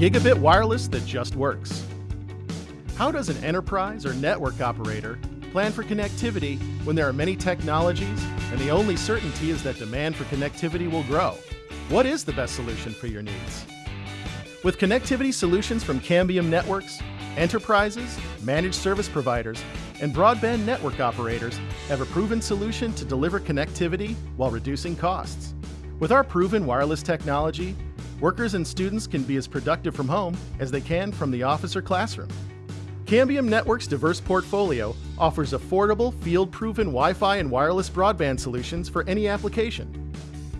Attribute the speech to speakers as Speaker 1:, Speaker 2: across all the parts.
Speaker 1: Gigabit wireless that just works. How does an enterprise or network operator plan for connectivity when there are many technologies and the only certainty is that demand for connectivity will grow? What is the best solution for your needs? With connectivity solutions from Cambium Networks, enterprises, managed service providers, and broadband network operators have a proven solution to deliver connectivity while reducing costs. With our proven wireless technology, workers and students can be as productive from home as they can from the office or classroom. Cambium Network's diverse portfolio offers affordable, field-proven Wi-Fi and wireless broadband solutions for any application.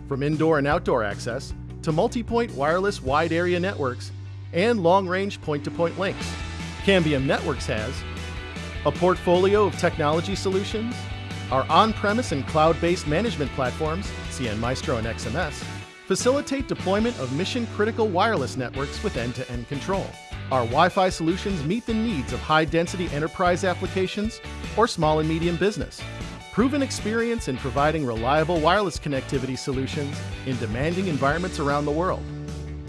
Speaker 1: From indoor and outdoor access to multi-point wireless wide area networks and long-range point-to-point links. Cambium Networks has a portfolio of technology solutions, our on-premise and cloud-based management platforms, CN Maestro and XMS, facilitate deployment of mission-critical wireless networks with end-to-end control. Our Wi-Fi solutions meet the needs of high-density enterprise applications or small and medium business. Proven experience in providing reliable wireless connectivity solutions in demanding environments around the world.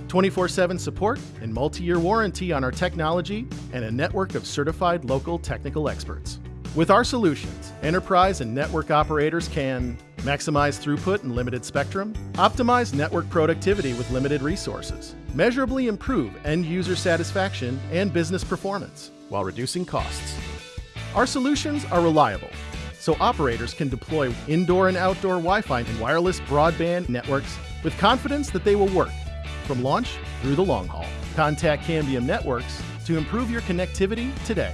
Speaker 1: 24-7 support and multi-year warranty on our technology and a network of certified local technical experts. With our solutions, enterprise and network operators can maximize throughput and limited spectrum, optimize network productivity with limited resources, measurably improve end user satisfaction and business performance while reducing costs. Our solutions are reliable, so operators can deploy indoor and outdoor Wi-Fi and wireless broadband networks with confidence that they will work from launch through the long haul. Contact Cambium Networks to improve your connectivity today.